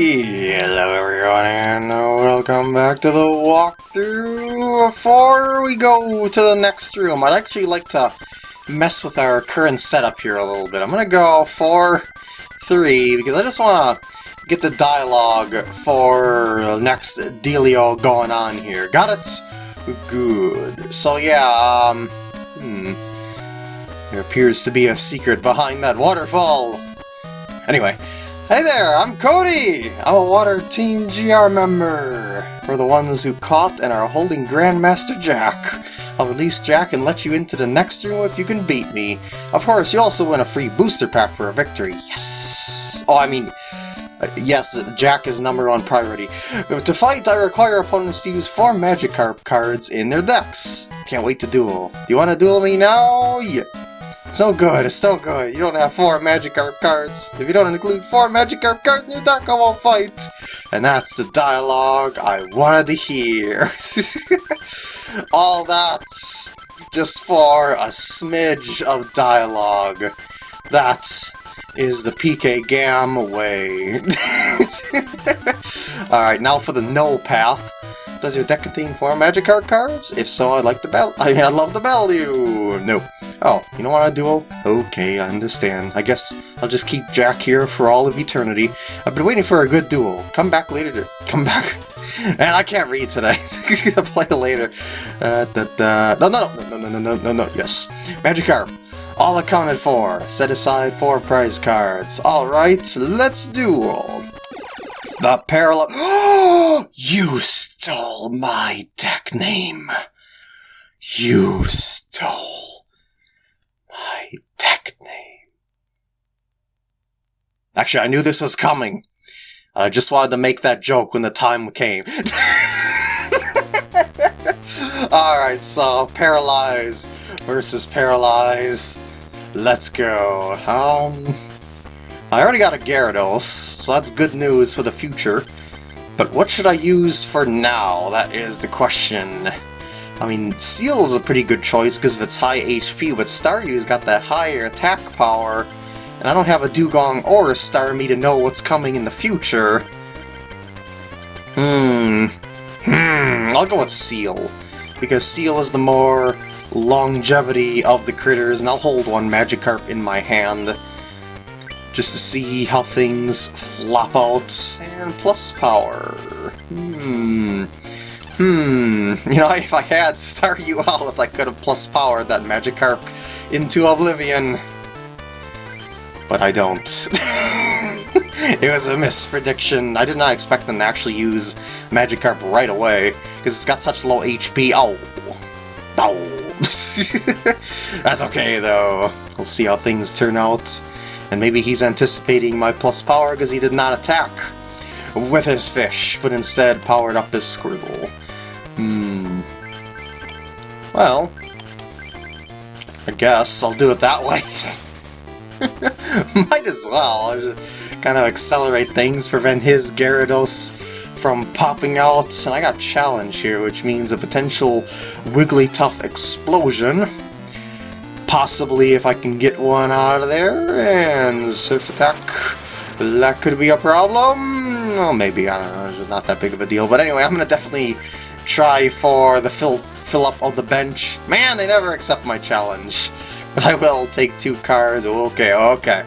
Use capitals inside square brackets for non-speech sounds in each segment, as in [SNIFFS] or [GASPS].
Hello everyone and welcome back to the walkthrough. Before we go to the next room, I'd actually like to mess with our current setup here a little bit. I'm gonna go 4-3 because I just want to get the dialogue for the next dealio going on here. Got it? Good. So yeah, um, hmm. There appears to be a secret behind that waterfall. Anyway, Hey there, I'm Cody! I'm a Water Team GR member! We're the ones who caught and are holding Grandmaster Jack. I'll release Jack and let you into the next room if you can beat me. Of course, you also win a free booster pack for a victory. Yes! Oh, I mean, uh, yes, Jack is number one priority. To fight, I require opponents to use four Magikarp cards in their decks. Can't wait to duel. Do you want to duel me now? Yeah. So good, it's so good. You don't have four Magic Magikarp cards. If you don't include four Magic Magikarp cards in your deck, I won't fight. And that's the dialogue I wanted to hear. [LAUGHS] All that's just for a smidge of dialogue. That is the PK Gam way. [LAUGHS] Alright, now for the no path. Does your deck contain four Magikarp cards? If so, I'd like the bell- [LAUGHS] I mean, I'd love the you! No. Oh, you don't want a duel? Okay, I understand. I guess I'll just keep Jack here for all of eternity. I've been waiting for a good duel. Come back later to- come back. [LAUGHS] And I can't read today. [LAUGHS] I'll play later. Uh, da, da. No, no, no, no, no, no, no, no, yes. Magikarp. All accounted for. Set aside four prize cards. Alright, let's duel. The parallel- [GASPS] You stole my deck name. You stole my deck name. Actually, I knew this was coming. I just wanted to make that joke when the time came. [LAUGHS] Alright, so Paralyze versus Paralyze. Let's go. Um, I already got a Gyarados, so that's good news for the future. But what should I use for now? That is the question. I mean, Seel is a pretty good choice because of its high HP, but Staryu's got that higher attack power, and I don't have a Dewgong or a Starmie to know what's coming in the future. Hmm. Hmm. I'll go with Seel, because Seel is the more longevity of the critters, and I'll hold one Magikarp in my hand just to see how things flop out. And plus power. Hmm. Hmm. [LAUGHS] You know, if I had Staryu out, I could have plus powered that Magikarp into oblivion. But I don't. [LAUGHS] it was a misprediction. I did not expect them to actually use Magikarp right away, because it's got such low HP. Oh. Oh. [LAUGHS] That's okay, though. We'll see how things turn out. And maybe he's anticipating my plus power because he did not attack with his fish, but instead powered up his Squirtle. Hmm. Well, I guess I'll do it that [LAUGHS] way. [LAUGHS] Might as well. Kind of accelerate things, prevent his Gyarados from popping out. And I got Challenge here, which means a potential Wigglytuff explosion. Possibly if I can get one out of there, and Surf Attack, that could be a problem. Well, maybe, I don't know, it's not that big of a deal. But anyway, I'm going to definitely try for the fill, fill up of the bench. Man, they never accept my challenge. [LAUGHS] But I will take two cards. Okay, okay.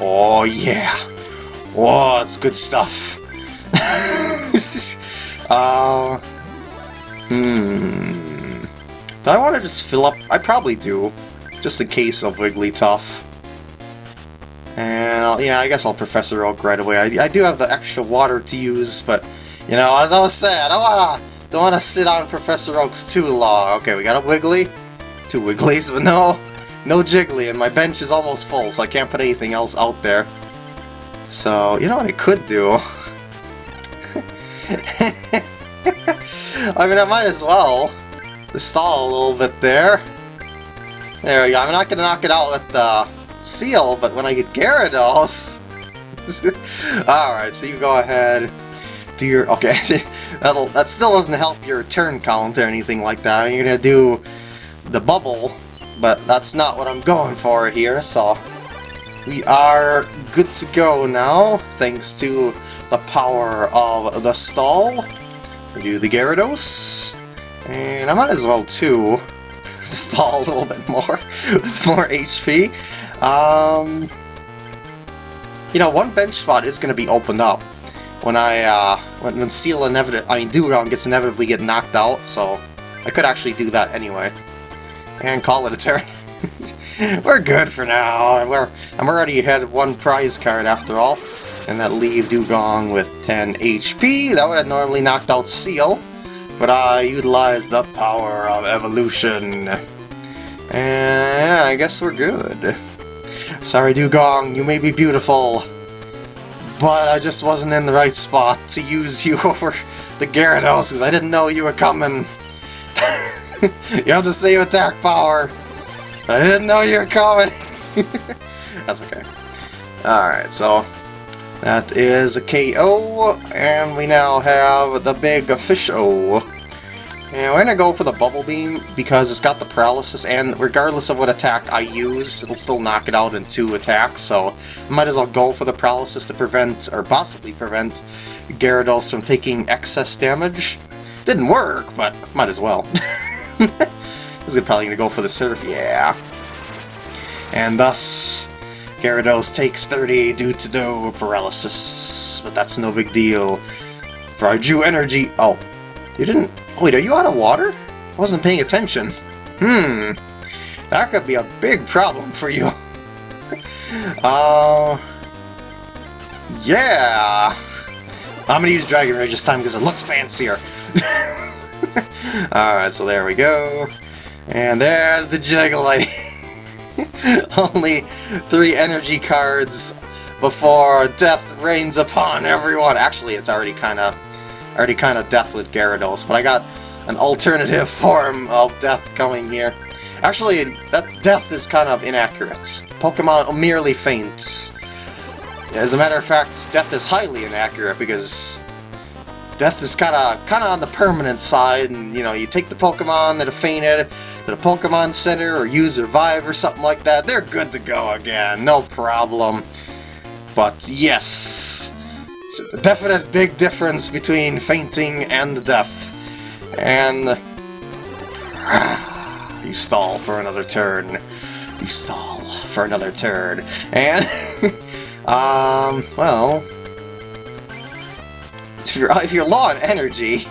Oh, yeah. Oh, it's good stuff. [LAUGHS] uh, hmm. Do I want to just fill up? I probably do just in case of Wigglytuff. And I'll, yeah, I guess I'll Professor Oak right away. I, I do have the extra water to use, but you know, as I was saying, I don't wanna don't wanna sit on Professor Oaks too long. Okay, we got a Wiggly, two Wigglies, but no, no Jiggly, and my bench is almost full, so I can't put anything else out there. So you know what I could do? [LAUGHS] I mean, I might as well stall a little bit there. There we go. I'm not to knock it out with the Seel, but when I get Gyarados... [LAUGHS] Alright, so you go ahead, do your... Okay, [LAUGHS] That'll, that still doesn't help your turn count or anything like that. I mean, you're to do the bubble, but that's not what I'm going for here, so... we are good to go now, thanks to the power of the stall. We do the Gyarados, and I might as well too stall a little bit more [LAUGHS] with more HP. Um, you know, one bench spot is going to be opened up when I, uh, when, when Seel inevitably, I mean, Dewgong gets inevitably get knocked out, so I could actually do that anyway. And call it a turn. [LAUGHS] We're good for now. We're, I'm already ahead one prize card after all. And that leave Dewgong with 10 HP. That would have normally knocked out Seel. But I utilized the power of evolution. And I guess we're good. Sorry, Dewgong, you may be beautiful, but I just wasn't in the right spot to use you [LAUGHS] over the Gyarados because I didn't know you were coming. [LAUGHS] you have the same attack power, I didn't know you were coming. [LAUGHS] That's okay. Alright, so that is a KO, and we now have the big official. And we're gonna go for the Bubble Beam because it's got the Paralysis, and regardless of what attack I use, it'll still knock it out in two attacks, so I might as well go for the Paralysis to prevent, or possibly prevent, Gyarados from taking excess damage. Didn't work, but might as well. [LAUGHS] this is probably gonna go for the Surf, yeah. And thus, Gyarados takes 30 due to no Paralysis, but that's no big deal. For our Jew Energy... Oh, you didn't Wait, are you out of water? I wasn't paying attention. Hmm. That could be a big problem for you. [LAUGHS] uh... Yeah! I'm gonna use Dragon Rage this time because it looks fancier. [LAUGHS] Alright, so there we go. And there's the Jiggly. [LAUGHS] [LAUGHS] Only three energy cards before death rains upon everyone. Actually, it's already kind of already kind of death with Gyarados, but I got an alternative [LAUGHS] form of death coming here. Actually, that death is kind of inaccurate. Pokemon merely faints. As a matter of fact, death is highly inaccurate because death is kind of kind of on the permanent side, and you know, you take the Pokemon that have fainted to the Pokemon Center or use Revive or something like that, they're good to go again, no problem. But yes, it's a definite big difference between fainting and death. And... [SIGHS] you stall for another turn. You stall for another turn. And... [LAUGHS] um, well... If you're, if you're low on energy,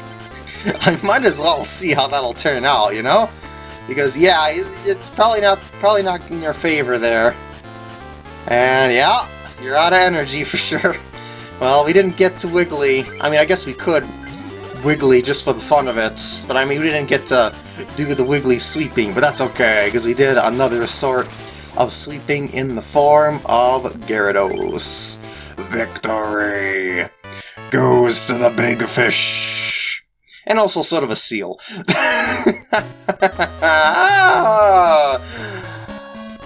[LAUGHS] I might as well see how that'll turn out, you know? Because, yeah, it's probably not probably not in your favor there. And, yeah, you're out of energy [LAUGHS] for sure. Well, we didn't get to Wiggly. I mean, I guess we could Wiggly just for the fun of it, but I mean, we didn't get to do the Wiggly sweeping, but that's okay, because we did another sort of sweeping in the form of Gyarados. Victory goes to the big fish. And also sort of a Seel. [LAUGHS]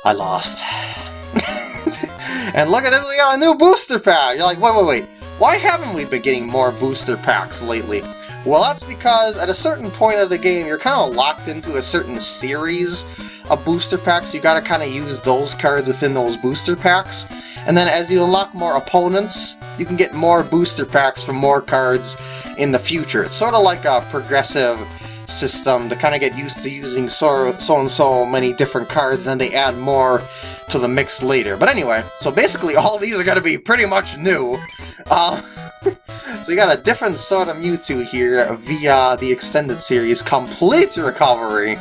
I lost. [LAUGHS] And look at this, we got a new booster pack! You're like, wait, wait, wait. Why haven't we been getting more booster packs lately? Well, that's because at a certain point of the game, you're kind of locked into a certain series of booster packs. You gotta kind of use those cards within those booster packs. And then as you unlock more opponents, you can get more booster packs from more cards in the future. It's sort of like a progressive system to kind of get used to using so, so and so many different cards, and then they add more to the mix later. But anyway, so basically [LAUGHS] all these are going to be pretty much new. Uh, [LAUGHS] so you got a different sort of Mewtwo here via the extended series, Complete Recovery.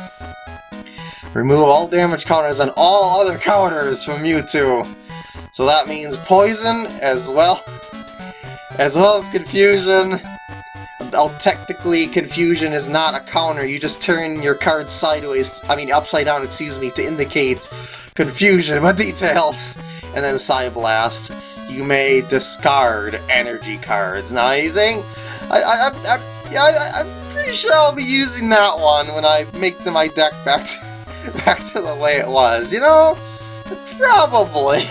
Remove all damage counters and all other counters from Mewtwo. So that means Poison as well, [LAUGHS] as well as Confusion, Oh, technically, Confusion is not a counter. You just turn your card sideways, I mean upside down, excuse me, to indicate Confusion, [LAUGHS] but details. And then Psyblast. You may discard energy cards. Now, you think... I, I, I, I, I'm pretty sure I'll be using that one when I make the, my deck back to, [LAUGHS] back to the way it was, you know? Probably.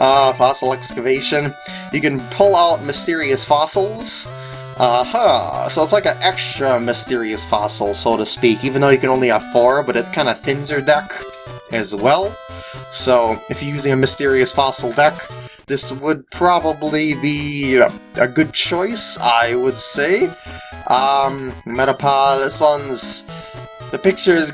Uh, fossil excavation. You can pull out mysterious fossils. Uh-huh, so it's like an extra mysterious fossil, so to speak, even though you can only have four, but it kind of thins your deck as well. So, if you're using a Mysterious Fossil deck, this would probably be a, good choice, I would say. Um, Metapod, this one's... The picture is...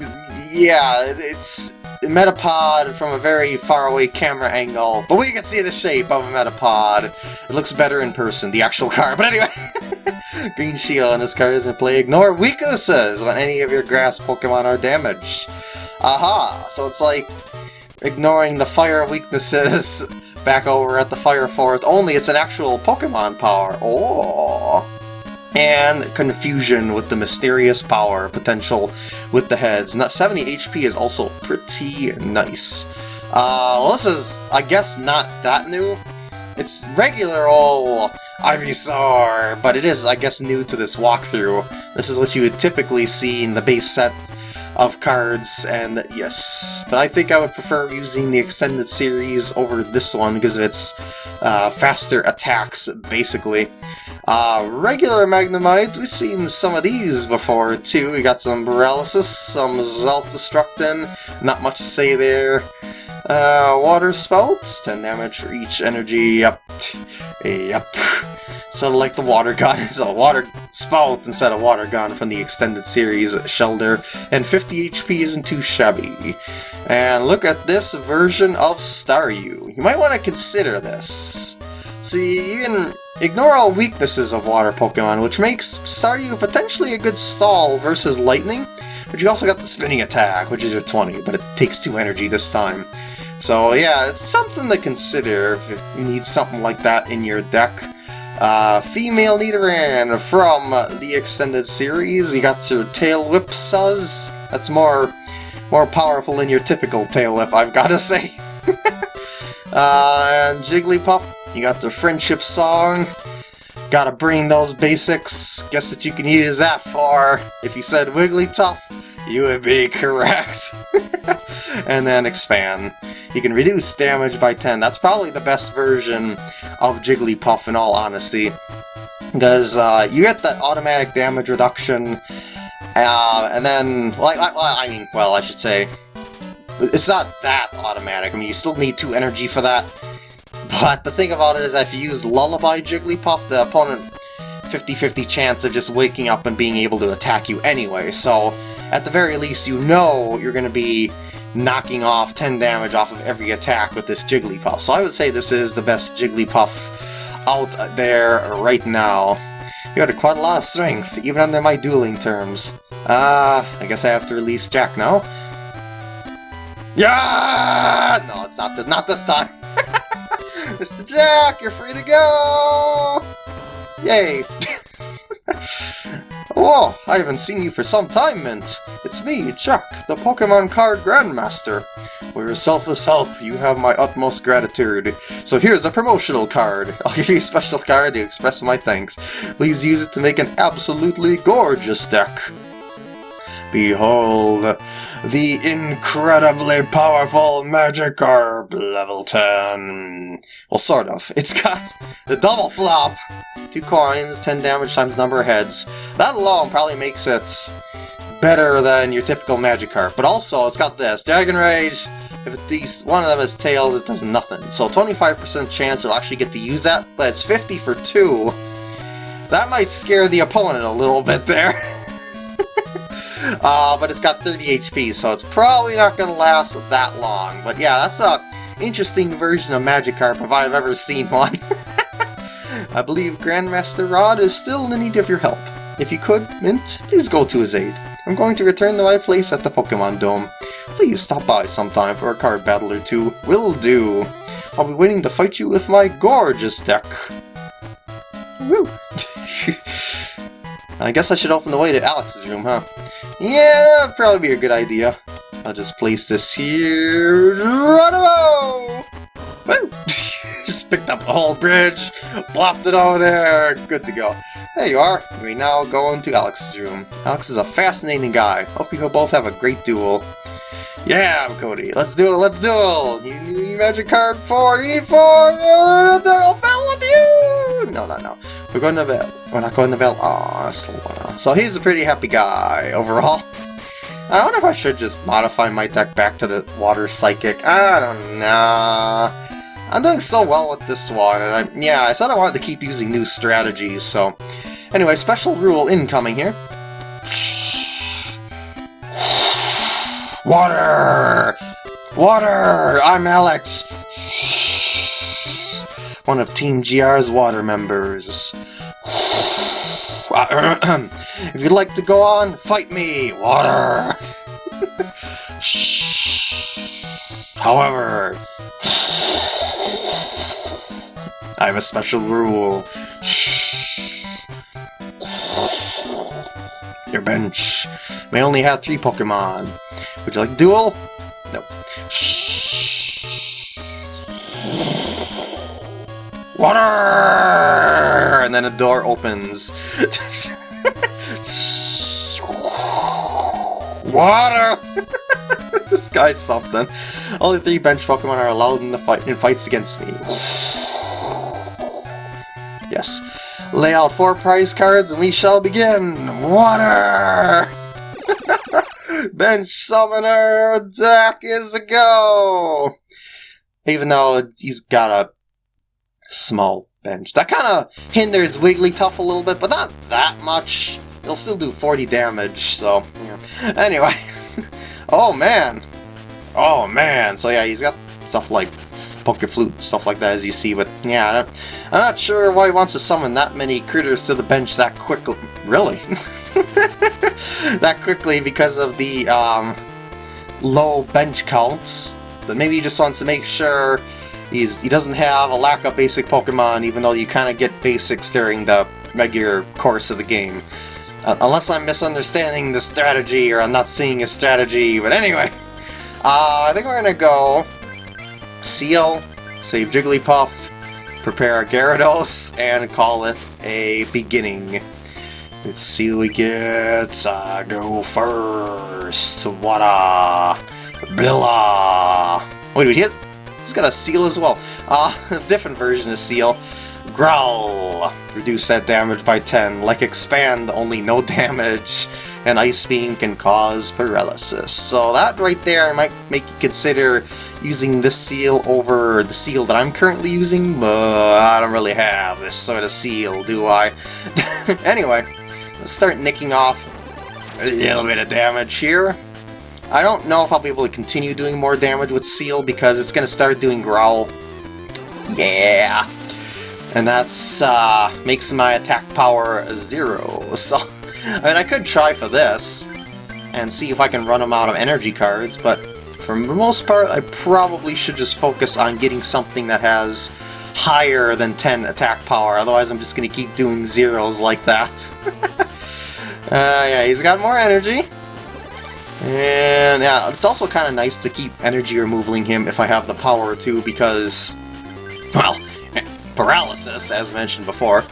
Yeah, it's Metapod from a very far away camera angle, but we can see the shape of a Metapod. It looks better in person, the actual [LAUGHS] car, But anyway, [LAUGHS] Green Shield on this card doesn't play Ignore weaknesses when any of your grass Pokemon are damaged. Aha! So it's like ignoring the fire weaknesses [LAUGHS] back over at the Fire Forest, only it's an actual Pokemon power. Oh! And confusion with the mysterious power potential with the heads. Not 70 HP is also pretty nice. Uh, well, this is, I guess, not that new. It's regular old Ivysaur, but it is, I guess, new to this walkthrough. This is what you would typically see in the base set of cards, and yes. But I think I would prefer using the extended series over this one because of its uh, faster attacks, basically. Uh, regular Magnemite, we've seen some of these before too. We got some Paralysis, some Zaldestructin, not much to say there. Uh, water Spouts, 10 damage for each energy, yep. Yep. Sort of like the water gun, is a water spout instead of water gun from the extended series Shellder, and 50 HP isn't too shabby. And look at this version of Staryu. You might want to consider this. See, you can ignore all weaknesses of water Pokemon, which makes Staryu potentially a good stall versus Lightning, but you also got the spinning attack, which is your 20, but it takes 2 energy this time. So yeah, it's something to consider if you need something like that in your deck. Uh, female Nidoran from the extended series. You got your Tail Whip Suzz. That's more more powerful than your typical Tail Whip, I've got to [LAUGHS] say. uh, and Jigglypuff, you got the Friendship Song. Gotta bring those basics. Guess that you can use that for. If you said Wigglytuff, you would be [LAUGHS] correct. [LAUGHS] and then expand. You can reduce damage by 10. That's probably the best version of Jigglypuff in all honesty. Because uh, you get that automatic damage reduction, uh, and then, like, well, I mean, well, I should say, it's not that automatic. I mean, you still need 2 energy for that. But the thing about it is if you use Lullaby Jigglypuff, the opponent 50-50 chance of just waking up and being able to attack you anyway, so at the very least you know you're going to be knocking off 10 damage off of every attack with this Jigglypuff. So I would say this is the best Jigglypuff out there right now. You got quite a lot of strength, even under my dueling terms. Ah, uh, I guess I have to release Jack now. Yeah! No, it's not this, not this time. [LAUGHS] Mr. Jack, you're free to go! Yay! [LAUGHS] Oh, I haven't seen you for some time, Mint. It's me, Chuck, the Pokemon Card Grandmaster. For your selfless help, you have my utmost gratitude. So here's a promotional card. [LAUGHS] I'll give you a special card to express my thanks. Please use it to make an absolutely gorgeous deck. Behold, the incredibly powerful Magikarp level 10. Well, sort of. It's got the double flop, two coins, 10 damage times number of heads. That alone probably makes it better than your typical Magikarp. But also, it's got this, Dragon Rage, if at least one of them has tails, it does nothing. So 25% chance you'll actually get to use that, but it's 50 for 2. That might scare the opponent a little bit there. [LAUGHS] uh, but it's got 30 HP, so it's probably not going to last that long. But yeah, that's a interesting version of Magikarp if I've ever seen one. [LAUGHS] I believe Grandmaster Rod is still in need of your help. If you could, Mint, please go to his aid. I'm going to return to my place at the Pokemon Dome. Please stop by sometime for a card battle or two. Will do. I'll be waiting to fight you with my gorgeous deck. Woo! [LAUGHS] I guess I should open the way to Alex's room, huh? Yeah, that'd probably be a good idea. I'll just place this here. Geronimo! Up the whole bridge, plopped it over there, good to go. There you are. We now go into Alex's room. Alex is a fascinating guy. Hope you both have a great duel. Yeah, Cody. Let's do it. Let's duel. You need magic card four. You need four. I'll battle with you. No, no, no. We're going to bed. We're not going to bed. Aw, So he's a pretty happy guy [LAUGHS] overall. I wonder if I should just modify my deck back to the Water Psychic. I don't know. I'm doing so well with this one, and I, yeah, I said I wanted to keep using new strategies, so... Anyway, special rule incoming here. Water! Water! I'm Alex! One of Team GR's water members. [SNIFFS] if you'd like to go on, fight me! Water! [LAUGHS] However, I have a special rule. Your bench may only have three Pokemon. Would you like a duel? No. Water! And then a door opens. Water! [LAUGHS] this guy's something. Only three bench Pokemon are allowed in the fight in fights against me. Lay out four prize cards and we shall begin! Water! [LAUGHS] bench Summoner deck is a go! Even though he's got a small bench. That kind of hinders Wigglytuff a little bit, but not that much. It'll still do 40 damage, so... Anyway. [LAUGHS] oh, man! Oh, man! So yeah, he's got stuff like Poke Flute and stuff like that, as you see, but yeah, I'm not sure why he wants to summon that many critters to the bench that quickly. Really? [LAUGHS] that quickly because of the um, low bench counts. But maybe he just wants to make sure he's he doesn't have a lack of basic Pokemon, even though you kind of get basics during the regular course of the game. Uh, unless I'm misunderstanding the strategy, or I'm not seeing a strategy, but anyway. Uh, I think we're gonna go Seel, save Jigglypuff, prepare Gyarados, and call it a beginning. Let's see what we get. Uh, go first. Wada. Billa. Wait, did he has, he's got a Seel as well. Uh, [LAUGHS] different version of Seel. Growl. Reduce that damage by 10. Like Expand, only no [LAUGHS] damage. And Ice Beam can cause paralysis. So that right there might make you consider using this Seel over the Seel that I'm currently using, but I don't really have this sort of Seel, do I? [LAUGHS] anyway, let's start nicking off a little bit of damage here. I don't know if I'll be able to continue doing more damage with Seel because it's going to start doing Growl. Yeah! And that's, uh, makes my attack power zero, [LAUGHS] so... I mean, I could try for this, and see if I can run them out of energy cards, but for the most part, I probably should just focus on getting something that has higher than 10 attack power, otherwise I'm just going to keep doing zeros like that. [LAUGHS] uh, yeah, he's got more energy. And yeah, it's also kind of nice to keep energy removing him if I have the power to, because, well, [LAUGHS] paralysis, as mentioned before.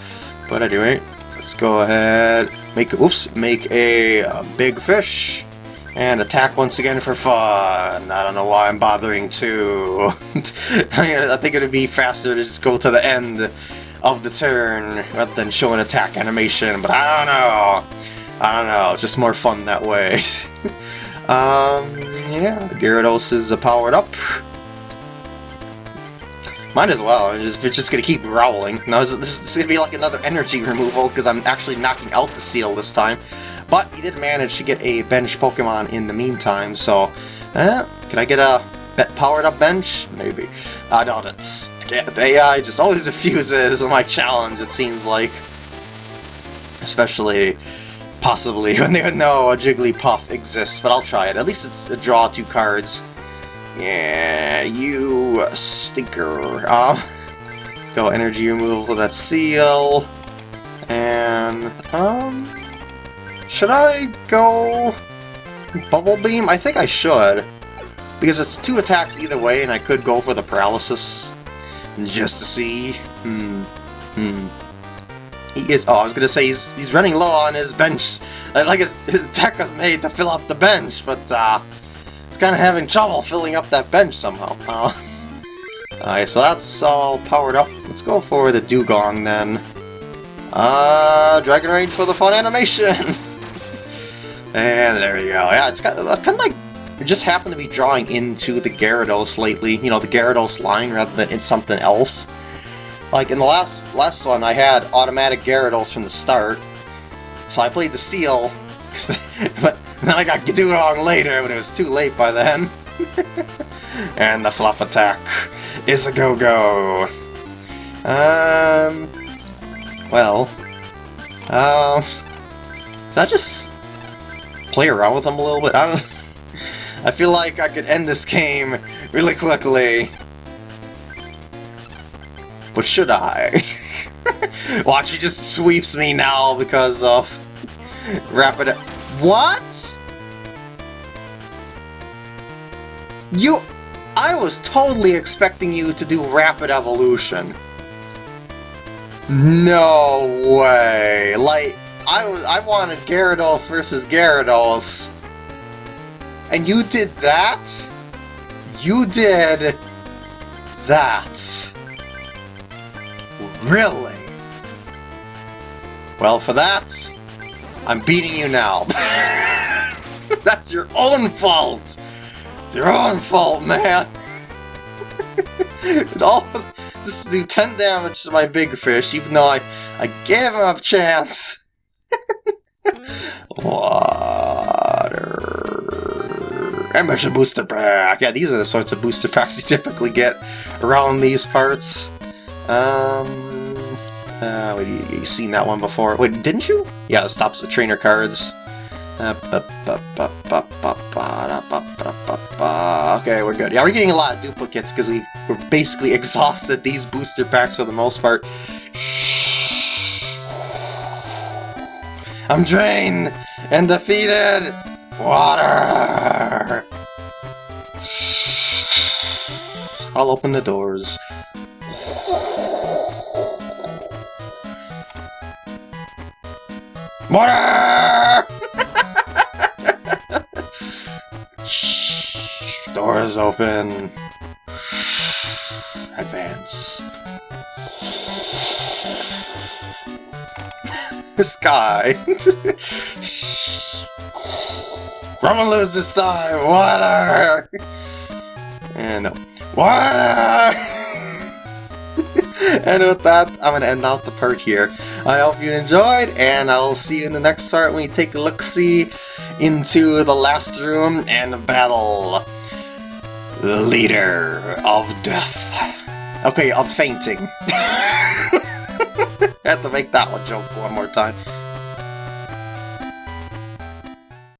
But anyway, let's go ahead, make, oops, make a, a big fish and attack once again for fun. I don't know why I'm bothering to. [LAUGHS] I, mean, I think it would be faster to just go to the end of the turn rather than show an attack animation, but I don't know. I don't know, it's just more fun that way. [LAUGHS] um, yeah, Gyarados is powered up. Might as well, it's just gonna keep growling. Now, this is gonna be like another energy removal, because I'm actually knocking out the Seel this time. But he did manage to get a bench Pokemon in the meantime, so... Eh, can I get a powered up bench? Maybe. I doubt it's... The AI just always [LAUGHS] refuses my challenge, it seems like. Especially, possibly, [LAUGHS] when they know a Jigglypuff exists, but I'll try it. At least it's a draw two cards. Yeah, you stinker. Um, [LAUGHS] let's go energy removal, that Seel. And, um... Should I go Bubble Beam? I think I should. Because it's two attacks either way, and I could go for the Paralysis. Just to see. Hmm. Hmm. He is... Oh, I was gonna say he's, he's running low on his bench. Like his, his attack was made to fill up the bench, but uh, it's kind of having trouble filling up that bench somehow. [LAUGHS] Alright, so that's all powered up. Let's go for the Dewgong then. Uh, Dragon Rage for the fun animation! [LAUGHS] And there you go. Yeah, it's got uh, kind of like it just happened to be drawing into the Gyarados lately. You know, the Gyarados line rather than it's something else. Like in the last last one, I had automatic Gyarados from the start, so I played the Seel, [LAUGHS] but [LAUGHS] then I got Dewgong later, but it was too late by then. [LAUGHS] and the Flop Attack is a go-go. Um, well, um, can I just play around with them a little bit? I don't. [LAUGHS] I feel like I could end this game really quickly. But should I? Watch, he just sweeps me now because of rapid... What? You... I was totally expecting you to do rapid evolution. No way! Like, I was I wanted Gyarados versus Gyarados. And you did that? You did that. Really? Well, for that, I'm beating you now. [LAUGHS] That's your own fault! It's your own fault, man! [LAUGHS] all just do 10 damage to my big fish, even though I, I gave him a chance. [LAUGHS] Water. Ambition booster pack. Yeah, these are the sorts of booster packs you typically get around these parts. Um, uh, wait, you, you seen that one before? Wait, didn't you? Yeah, it stops the trainer cards. Okay, we're good. Yeah, we're getting a lot of duplicates because we've we're basically [LAUGHS] exhausted these booster packs for the most part. I'm drained and defeated! Water! I'll open the doors. Water! Shh. Doors open. Advance. [LAUGHS] Sky. I'm gonna lose this time. Water. And no. Water. [LAUGHS] and with that, I'm gonna end out the part here. I hope you enjoyed, and I'll see you in the next part when we take a look-see into the last room and battle the leader of death. Okay, of fainting. [LAUGHS] I have to make that one joke one more time.